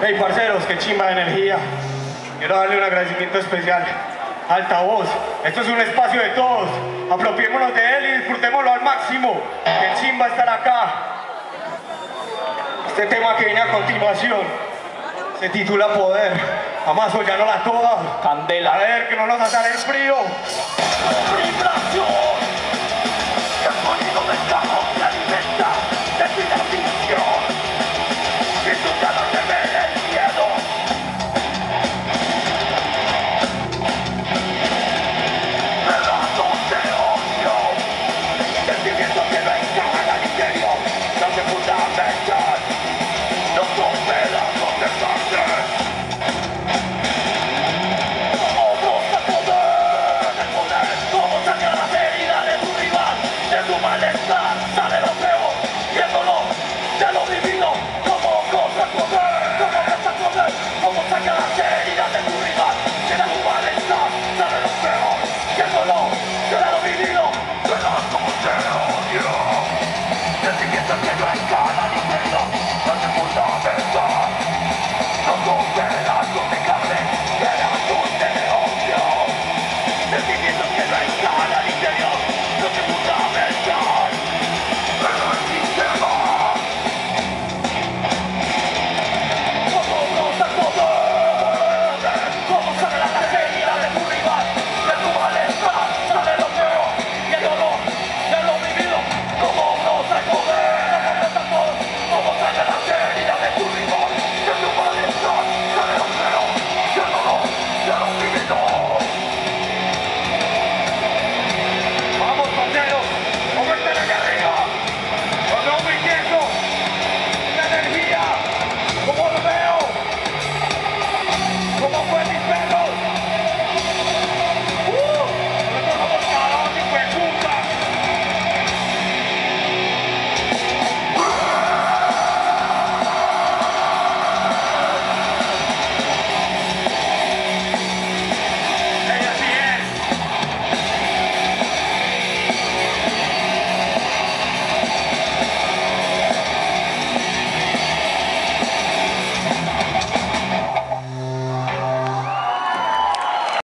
Hey, parceros, qué chimba de energía. Quiero darle un agradecimiento especial. Altavoz, esto es un espacio de todos. Apropiémonos de él y disfrutémoslo al máximo. Qué chimba estar acá. Este tema que viene a continuación se titula Poder. Amazo, ya no la toda. Candela. A ver, que no nos atar el frío. ¡Vibración!